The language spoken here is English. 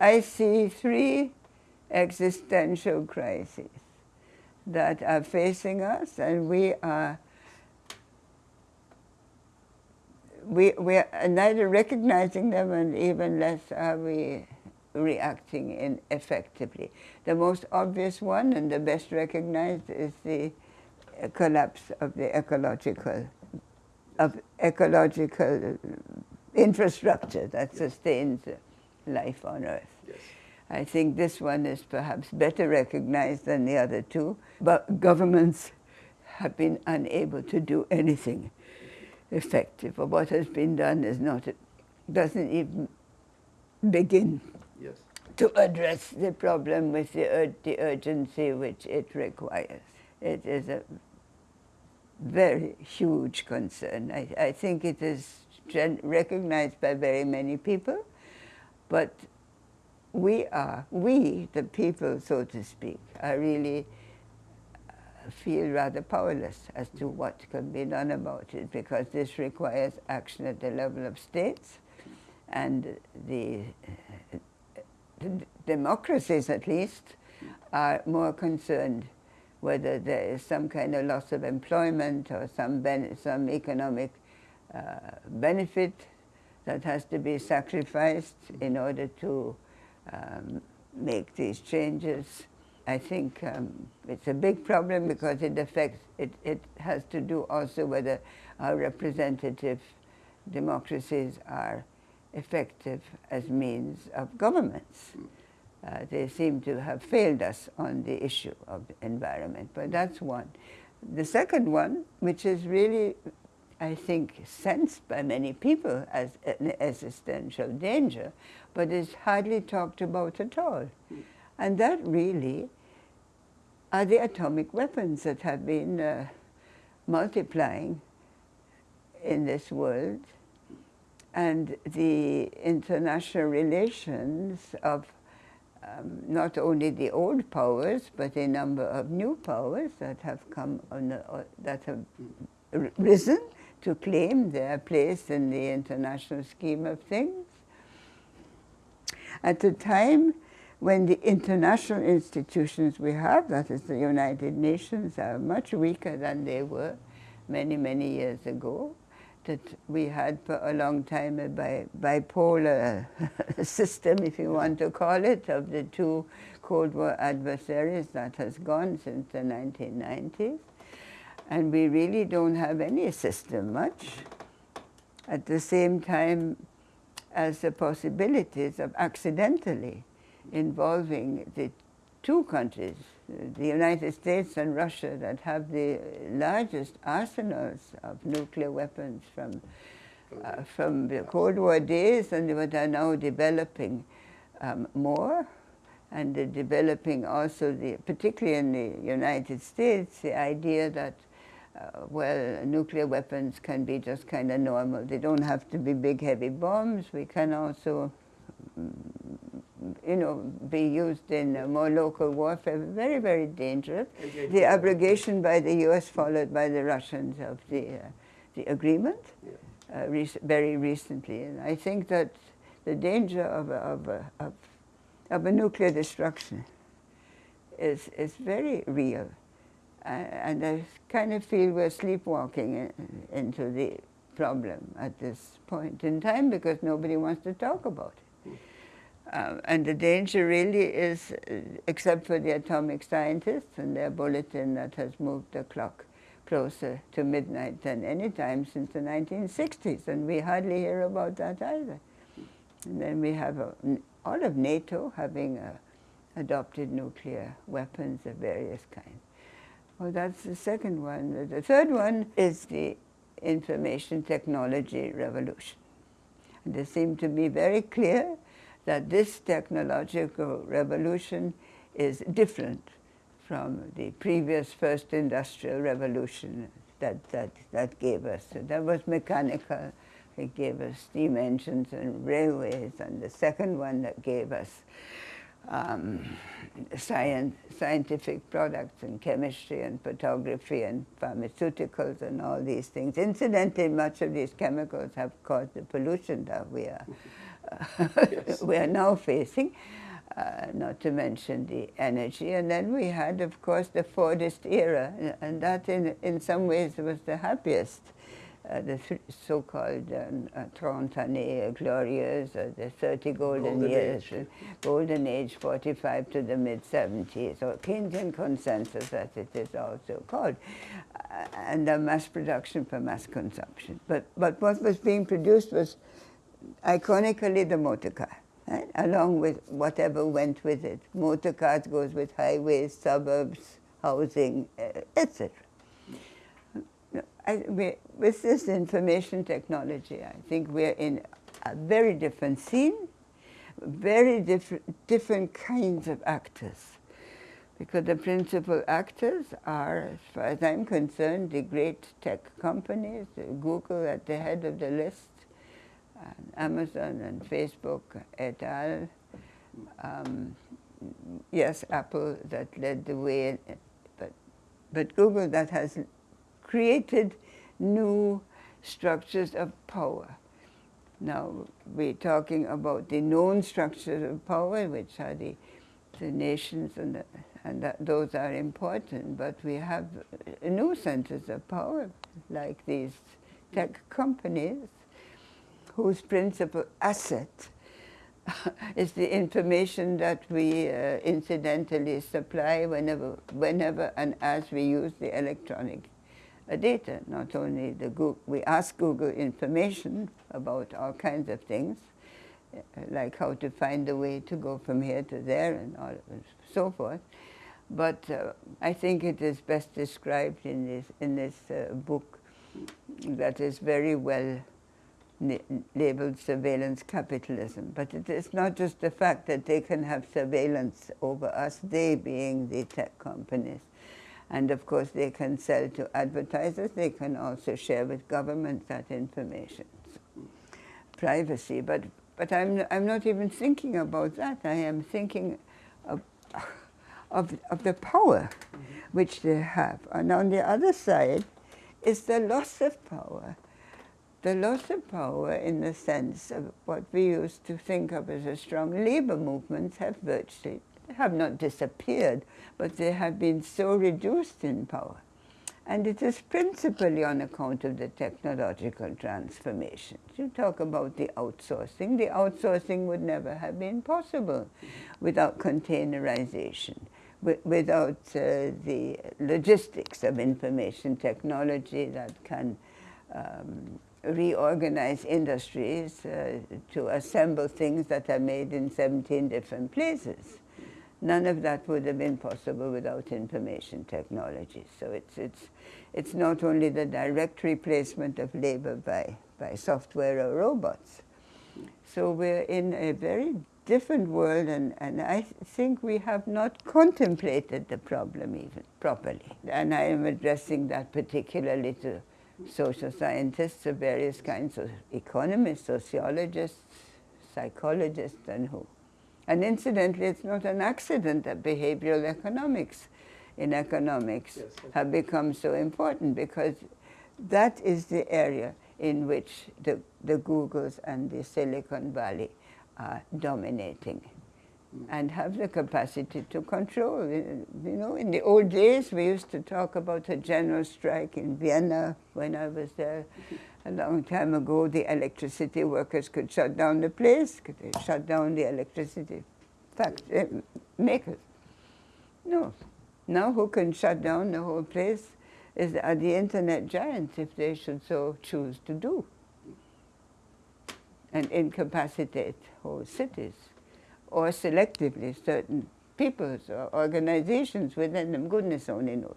I see three existential crises that are facing us and we are we, we are neither recognizing them and even less are we reacting in effectively. The most obvious one and the best recognized is the collapse of the ecological of ecological infrastructure that sustains life on Earth. Yes. I think this one is perhaps better recognized than the other two, but governments have been unable to do anything effective. Or what has been done is not, doesn't even begin yes. to address the problem with the, ur the urgency which it requires. It is a very huge concern. I, I think it is recognized by very many people, but we are, we, the people, so to speak, are really uh, feel rather powerless as to what can be done about it because this requires action at the level of states and the, the democracies at least are more concerned whether there is some kind of loss of employment or some, some economic uh, benefit that has to be sacrificed in order to um, make these changes. I think um, it's a big problem because it affects, it, it has to do also whether our representative democracies are effective as means of governments. Uh, they seem to have failed us on the issue of environment, but that's one. The second one, which is really, I think, sensed by many people as an existential danger, but is hardly talked about at all. And that really are the atomic weapons that have been uh, multiplying in this world and the international relations of um, not only the old powers, but a number of new powers that have come on, uh, that have risen to claim their place in the international scheme of things at a time when the international institutions we have, that is the United Nations, are much weaker than they were many, many years ago, that we had for a long time a bi bipolar system, if you want to call it, of the two Cold War adversaries that has gone since the 1990s. And we really don't have any system much. At the same time, as the possibilities of accidentally involving the two countries, the United States and Russia, that have the largest arsenals of nuclear weapons from, uh, from the Cold War days and what are now developing um, more and developing also, the, particularly in the United States, the idea that uh, well, nuclear weapons can be just kind of normal. They don't have to be big, heavy bombs. We can also, mm, you know, be used in uh, more local warfare. Very, very dangerous. The abrogation by the U.S. followed by the Russians of the, uh, the agreement uh, rec very recently. And I think that the danger of, of, of, of a nuclear destruction is, is very real and I kind of feel we're sleepwalking into the problem at this point in time because nobody wants to talk about it. Um, and the danger really is, uh, except for the atomic scientists and their bulletin that has moved the clock closer to midnight than any time since the 1960s, and we hardly hear about that either. And then we have a, all of NATO having uh, adopted nuclear weapons of various kinds. Well, that's the second one. The third one is the information technology revolution. And it seemed to be very clear that this technological revolution is different from the previous first industrial revolution that, that, that gave us. So that was mechanical. It gave us steam engines and railways, and the second one that gave us um, science, scientific products and chemistry and photography and pharmaceuticals and all these things. Incidentally, much of these chemicals have caused the pollution that we are yes. we are now facing, uh, not to mention the energy. And then we had, of course, the Fordist era, and that in, in some ways was the happiest uh, the so-called um, uh, Trente années glorieuses, uh, the 30 golden, golden years, age. Uh, golden age, 45 to the mid-70s, or Keynesian consensus as it is also called, uh, and the mass production for mass consumption. But, but what was being produced was iconically the motor car. Right? along with whatever went with it. Motor cars goes with highways, suburbs, housing, etc. I, we, with this information technology, I think we're in a very different scene, very different, different kinds of actors. Because the principal actors are, as far as I'm concerned, the great tech companies, Google at the head of the list, and Amazon and Facebook et al. Um, yes, Apple that led the way, but, but Google that has created new structures of power. Now, we're talking about the known structures of power, which are the, the nations, and, the, and those are important, but we have new centers of power, like these tech companies, whose principal asset is the information that we uh, incidentally supply whenever, whenever and as we use the electronic data. Not only the Google, we ask Google information about all kinds of things, uh, like how to find a way to go from here to there and all so forth. But uh, I think it is best described in this in this uh, book that is very well labeled surveillance capitalism. But it is not just the fact that they can have surveillance over us, they being the tech companies, and of course, they can sell to advertisers. They can also share with governments that information. So, privacy, but, but I'm, I'm not even thinking about that. I am thinking of, of, of the power which they have. And on the other side is the loss of power. The loss of power in the sense of what we used to think of as a strong labor movement have virtually have not disappeared, but they have been so reduced in power. And it is principally on account of the technological transformation. You talk about the outsourcing. The outsourcing would never have been possible without containerization, without uh, the logistics of information technology that can um, reorganize industries uh, to assemble things that are made in 17 different places. None of that would have been possible without information technology. So it's, it's, it's not only the direct replacement of labor by, by software or robots. So we're in a very different world, and, and I think we have not contemplated the problem even properly. And I am addressing that particularly to social scientists of various kinds of economists, sociologists, psychologists, and who. And incidentally, it's not an accident that behavioral economics in economics yes, have become so important because that is the area in which the, the Googles and the Silicon Valley are dominating mm. and have the capacity to control. You know, in the old days, we used to talk about a general strike in Vienna when I was there a long time ago, the electricity workers could shut down the place, could they shut down the electricity factory eh, makers. No. Now who can shut down the whole place is are the internet giants if they should so choose to do and incapacitate whole cities or selectively certain peoples or organizations within them, goodness only knows.